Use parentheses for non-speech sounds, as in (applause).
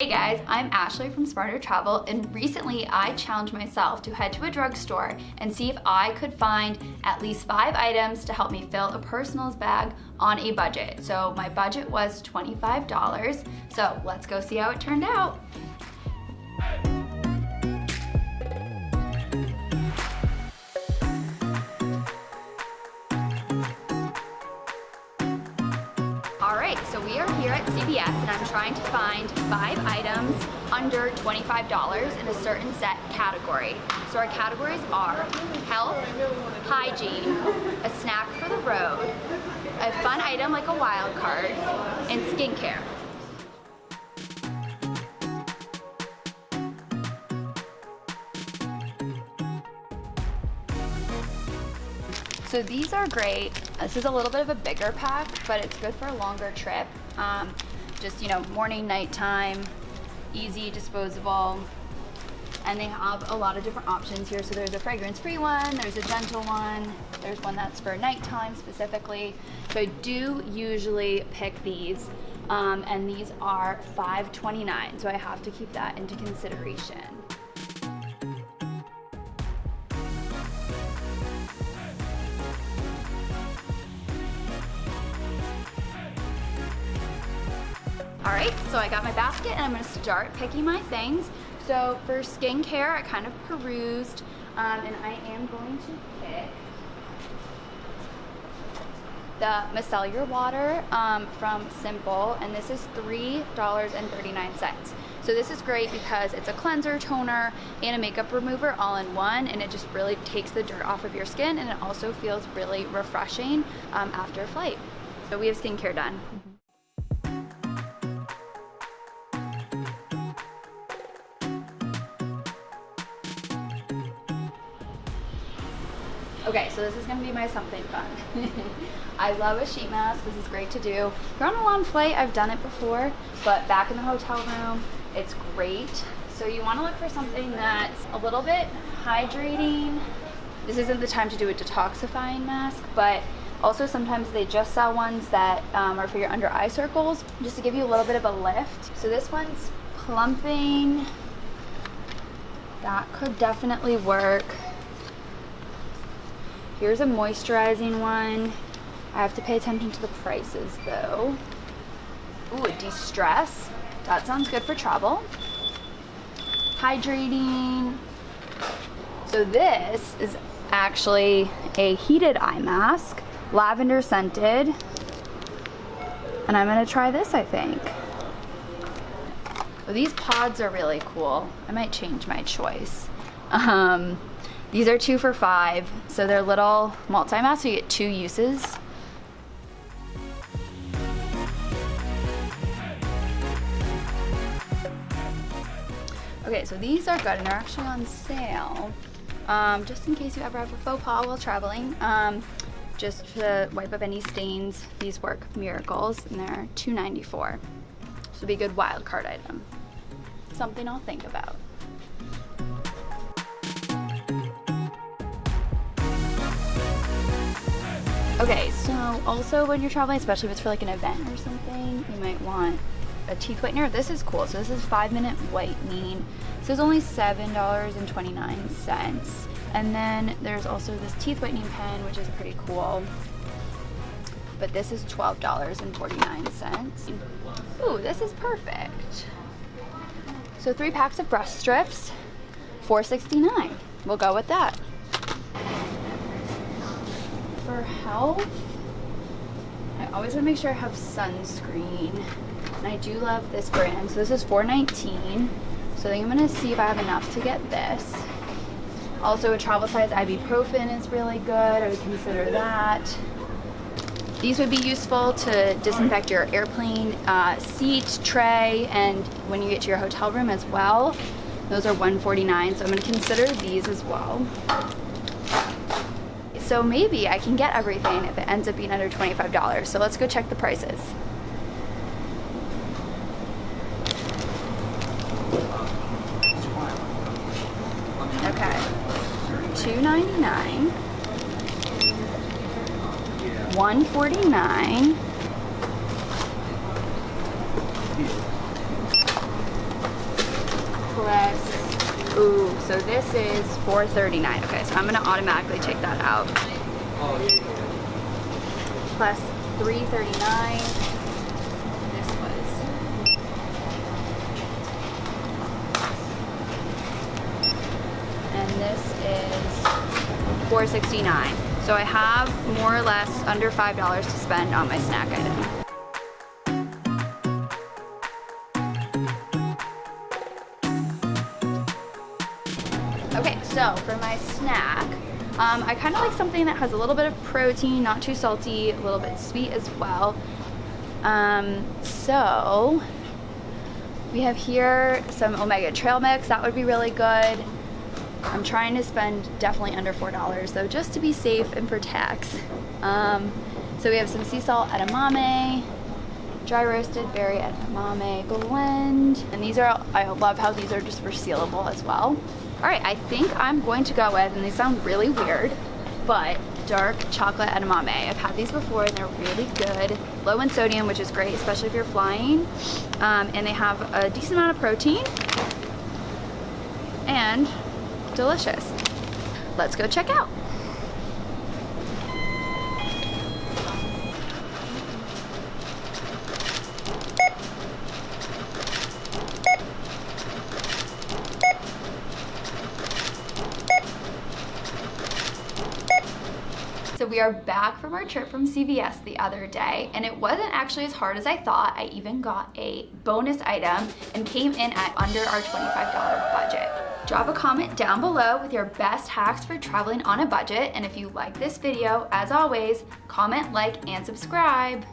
Hey guys, I'm Ashley from Smarter Travel and recently I challenged myself to head to a drugstore and see if I could find at least five items to help me fill a personal's bag on a budget. So my budget was $25. So let's go see how it turned out. We are here at CVS and I'm trying to find five items under $25 in a certain set category. So our categories are health, hygiene, a snack for the road, a fun item like a wild card, and skincare. So these are great. This is a little bit of a bigger pack, but it's good for a longer trip. Um, just, you know, morning, nighttime, easy, disposable. And they have a lot of different options here. So there's a fragrance-free one, there's a gentle one, there's one that's for nighttime specifically. So I do usually pick these. Um, and these are $5.29, so I have to keep that into consideration. All right, so I got my basket and I'm gonna start picking my things. So for skincare, I kind of perused um, and I am going to pick the micellar water um, from Simple and this is $3.39. So this is great because it's a cleanser, toner, and a makeup remover all in one and it just really takes the dirt off of your skin and it also feels really refreshing um, after a flight. So we have skincare done. Okay, so this is gonna be my something fun. (laughs) I love a sheet mask, this is great to do. You're on a long flight, I've done it before, but back in the hotel room, it's great. So you wanna look for something that's a little bit hydrating. This isn't the time to do a detoxifying mask, but also sometimes they just sell ones that um, are for your under eye circles, just to give you a little bit of a lift. So this one's plumping. That could definitely work. Here's a moisturizing one. I have to pay attention to the prices though. Ooh, a de-stress. That sounds good for travel. Hydrating. So this is actually a heated eye mask, lavender scented. And I'm gonna try this, I think. These pods are really cool. I might change my choice. Um, these are two for five, so they're little multi-masks, so you get two uses. Okay, so these are good and they're actually on sale. Um, just in case you ever have a faux pas while traveling. Um, just to wipe up any stains, these work miracles and they're $2.94. So be a good wild card item. Something I'll think about. Okay, so also when you're traveling, especially if it's for like an event or something, you might want a teeth whitener. This is cool. So this is five minute whitening. This is only $7.29. And then there's also this teeth whitening pen, which is pretty cool. But this is $12.49. Ooh, this is perfect. So three packs of brush strips, $4.69. We'll go with that for health, I always want to make sure I have sunscreen. And I do love this brand. So this is $4.19. So I think I'm going to see if I have enough to get this. Also a travel size ibuprofen is really good. I would consider that. These would be useful to disinfect your airplane uh, seat, tray, and when you get to your hotel room as well. Those are 149, so I'm going to consider these as well. So maybe I can get everything if it ends up being under $25. So let's go check the prices. Okay, $2.99, $1.49, so this is 4.39. Okay, so I'm gonna automatically take that out. Plus 3.39. This was. And this is 4.69. So I have more or less under $5 to spend on my snack item. Okay, so for my snack, um, I kind of like something that has a little bit of protein, not too salty, a little bit sweet as well. Um, so we have here some Omega Trail Mix, that would be really good. I'm trying to spend definitely under $4 though, just to be safe and for tax. Um, so we have some sea salt edamame, dry roasted berry edamame blend. And these are, I love how these are just resealable as well. All right, I think I'm going to go with, and they sound really weird, but dark chocolate edamame. I've had these before and they're really good. Low in sodium, which is great, especially if you're flying. Um, and they have a decent amount of protein and delicious. Let's go check out. So we are back from our trip from CVS the other day and it wasn't actually as hard as I thought. I even got a bonus item and came in at under our $25 budget. Drop a comment down below with your best hacks for traveling on a budget and if you like this video, as always, comment, like, and subscribe.